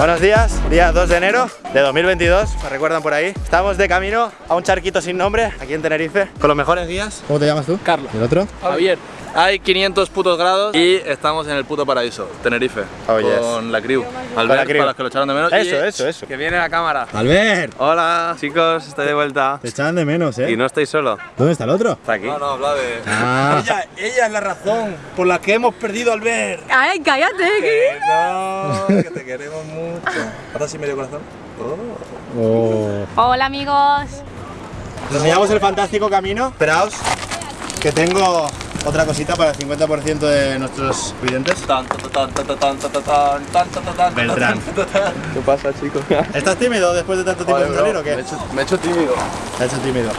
Buenos días, día 2 de enero de 2022, me recuerdan por ahí. Estamos de camino a un charquito sin nombre, aquí en Tenerife, con los mejores guías. ¿Cómo te llamas tú? Carlos. ¿Y el otro? Javier. Hay 500 putos grados y estamos en el puto paraíso, Tenerife. Oh, yes. Con la crew. la Albert, crew. para los que lo echaron de menos. Eso, y eso, eso. Que viene la cámara. ¡Albert! Hola chicos, estoy de vuelta Te echaban de menos, ¿eh? y no estoy solo, ¿Dónde está el otro? está aquí. No, no, habla de. Ah, Ella, ella es la razón por la que hemos perdido al ver. Ay, cállate. Que no, que te queremos mucho. ¿Ahora sí medio corazón? oh. Hola amigos. Os enseñamos el fantástico camino. Esperaos, que tengo otra cosita para el 50% de nuestros clientes. Beltrán. ¿Qué pasa, chicos? ¿Estás tímido después de tanto tiempo sin salir o qué? Me he, hecho, tímido. Me he hecho tímido.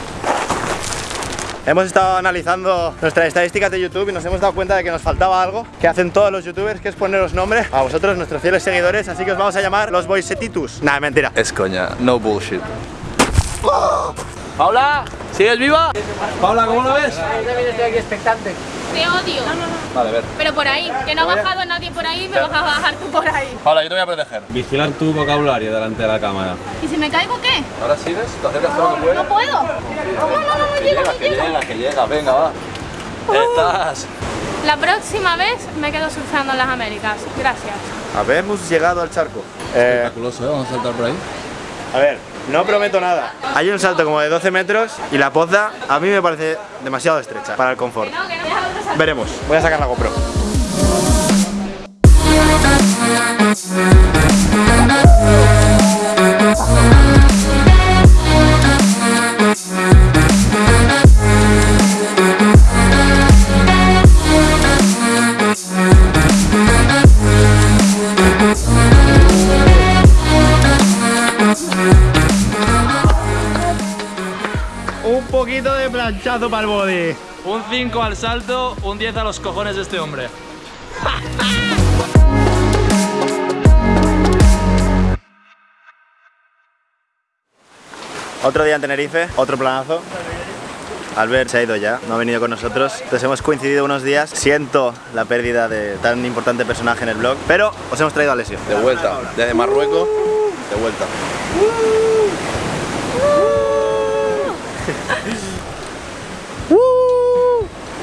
Hemos estado analizando nuestras estadísticas de YouTube y nos hemos dado cuenta de que nos faltaba algo que hacen todos los youtubers, que es poneros nombre a vosotros, nuestros fieles seguidores, así que os vamos a llamar los Boysetitus. Nada, mentira. Es coña, no bullshit. Paula, ¿sigues viva? Paula, ¿cómo lo ves? Te odio. Vale, a ver. Pero por ahí, que no ha bajado nadie por ahí, me vas a bajar tú por ahí. Paula, yo te voy a proteger. Vigilar tu vocabulario delante de la cámara. ¿Y si me caigo qué? Ahora sigues, te acercas todo lo que puedas. No puedo. No, no, no, no Que llego, llega, no que llega, que llega, venga, va. Estás. La próxima vez me quedo surfeando en las Américas. Gracias. Habemos llegado al charco. Eh, Espectaculoso, ¿eh? Vamos a saltar por ahí. A ver, no prometo nada. Hay un salto como de 12 metros y la poza a mí me parece demasiado estrecha para el confort. Veremos, voy a sacar la GoPro. Poquito de planchazo para el body. Un 5 al salto, un 10 a los cojones de este hombre. Otro día en Tenerife, otro planazo. Albert se ha ido ya, no ha venido con nosotros. Entonces hemos coincidido unos días. Siento la pérdida de tan importante personaje en el blog, pero os hemos traído a Lesio. De vuelta, desde Marruecos, de vuelta.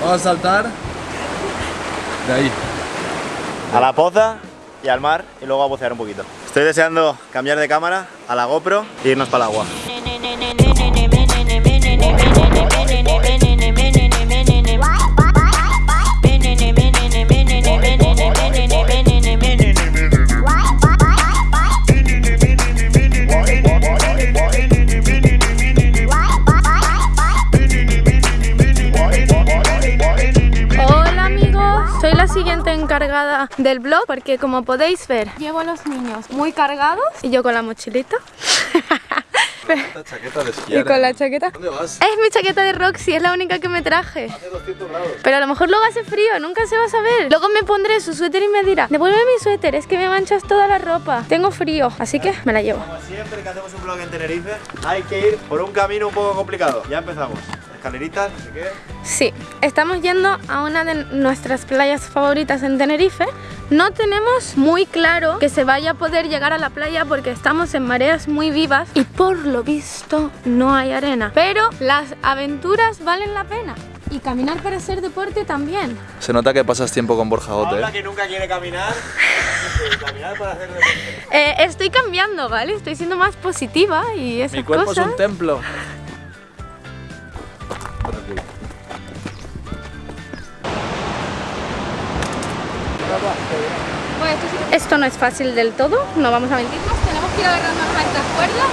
Vamos a saltar de ahí. A la poza y al mar y luego a bucear un poquito. Estoy deseando cambiar de cámara a la GoPro e irnos para el agua. Del blog porque como podéis ver llevo a los niños muy cargados y yo con la mochilita Esta chaqueta de esquiar. y con la chaqueta. ¿Dónde vas? Es mi chaqueta de Roxy, es la única que me traje. Pero a lo mejor luego hace frío, nunca se va a saber. Luego me pondré su suéter y me dirá, devuelve mi suéter, es que me manchas toda la ropa. Tengo frío, así que me la llevo. Como siempre que hacemos un blog en Tenerife, hay que ir por un camino un poco complicado. Ya empezamos. Escaleritas, no sé qué. Sí, estamos yendo a una de nuestras playas favoritas en Tenerife. No tenemos muy claro que se vaya a poder llegar a la playa porque estamos en mareas muy vivas y por lo visto no hay arena. Pero las aventuras valen la pena y caminar para hacer deporte también. Se nota que pasas tiempo con Borja Gote, Paula ¿eh? que nunca quiere caminar. caminar para hacer deporte. Eh, estoy cambiando, ¿vale? Estoy siendo más positiva y esas Mi cuerpo cosas. es un templo. Esto no es fácil del todo, no vamos a mentirnos. Tenemos que ir agarrando nuestras cuerdas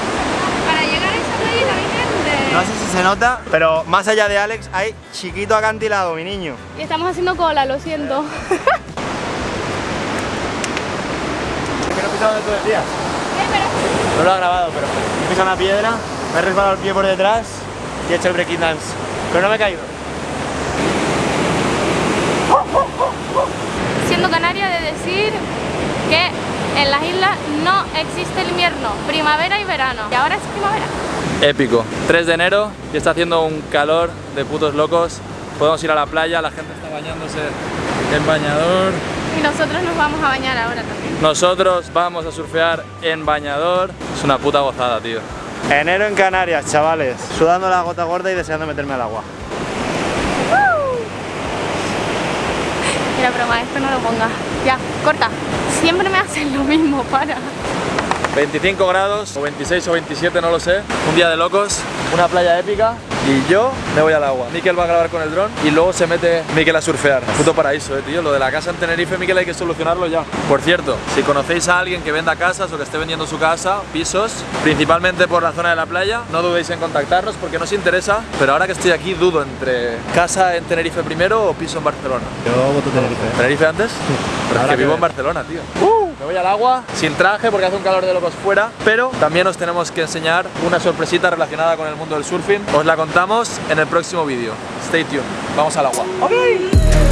para llegar a esa playa también. No sé si se nota, pero más allá de Alex hay chiquito acantilado, mi niño. Y estamos haciendo cola, lo siento. Que no he pisado donde tú decías. No lo ha grabado, pero he pisado una piedra, me he resbalado el pie por detrás y he hecho el breaking dance. Pero no me he caído. Siendo canaria de decir que en las islas no existe el invierno, primavera y verano. Y ahora es primavera. Épico. 3 de enero y está haciendo un calor de putos locos. podemos ir a la playa, la gente está bañándose en bañador. Y nosotros nos vamos a bañar ahora también. Nosotros vamos a surfear en bañador. Es una puta gozada, tío. Enero en Canarias, chavales. Sudando la gota gorda y deseando meterme al agua. Mira, broma, esto no lo pongas. Ya, corta. Siempre me hacen lo mismo, para. 25 grados, o 26 o 27, no lo sé. Un día de locos, una playa épica. Y yo me voy al agua. Miquel va a grabar con el dron y luego se mete Miquel a surfear. Puto paraíso, eh, tío. Lo de la casa en Tenerife, Miquel, hay que solucionarlo ya. Por cierto, si conocéis a alguien que venda casas o que esté vendiendo su casa, pisos, principalmente por la zona de la playa, no dudéis en contactarnos porque nos interesa. Pero ahora que estoy aquí, dudo entre casa en Tenerife primero o piso en Barcelona. Yo voto Tenerife. ¿Tenerife antes? Pero es que vivo en. Barcelona, tío. me al agua sin traje porque hace un calor de locos fuera, pero también os tenemos que enseñar una sorpresita relacionada con el mundo del surfing. Os la contamos en el próximo vídeo. Stay tuned. Vamos al agua. Y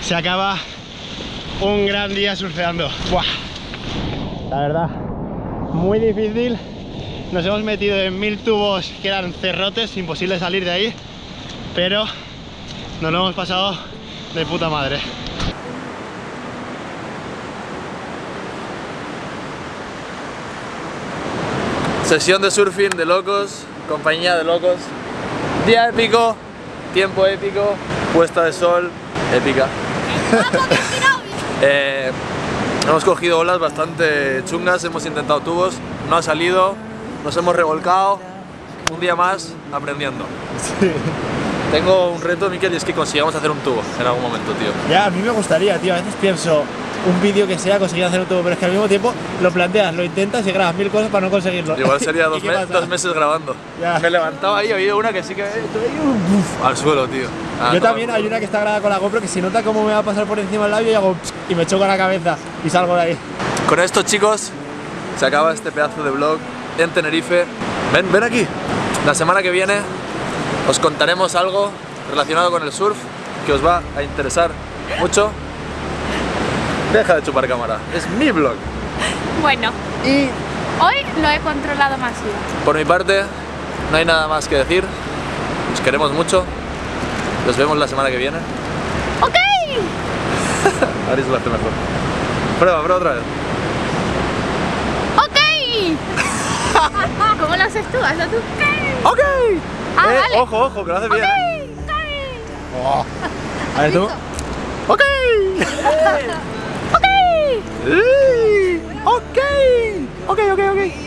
se acaba un gran día surfeando. La verdad, muy difícil. Nos hemos metido en mil tubos que eran cerrotes, imposible salir de ahí. Pero nos lo hemos pasado de puta madre. Sesión de surfing de locos, compañía de locos. Día épico, tiempo épico, puesta de sol épica. Eh, hemos cogido olas bastante chungas, hemos intentado tubos, no ha salido, nos hemos revolcado. Un día más aprendiendo. Tengo un reto, Miquel, y es que consigamos hacer un tubo en algún momento, tío. Ya, a mí me gustaría, tío. A veces pienso un vídeo que sea conseguir hacer un tubo, pero es que al mismo tiempo lo planteas, lo intentas y grabas mil cosas para no conseguirlo. Igual sería ¿Y dos, dos meses grabando. Ya. Me levantaba ahí, había una que sí que... uf, al suelo, tío. Ah, Yo también hay una que está grabada con la GoPro que si nota cómo me va a pasar por encima del labio y hago y me choco la cabeza y salgo de ahí. Con esto, chicos, se acaba este pedazo de vlog en Tenerife. Ven, ven aquí. La semana que viene os contaremos algo relacionado con el surf que os va a interesar mucho. Deja de chupar cámara, es mi vlog. Bueno, Y hoy lo he controlado más yo. por mi parte, no hay nada más que decir. Os queremos mucho. Nos vemos la semana que viene. ¡Ok! Aris lo hace mejor. Prueba, prueba otra vez. ¡Ok! ¿Cómo lo haces tú? Hazlo tú. ¡Ok! Ah, Eh, vale. Ojo, ojo, que lo hace bien. ¿eh? ¡Ok! A ver tú. ¡Ok! ¡Ok! ¡Eh! ¡Ok! ¡Ok, ok, ok!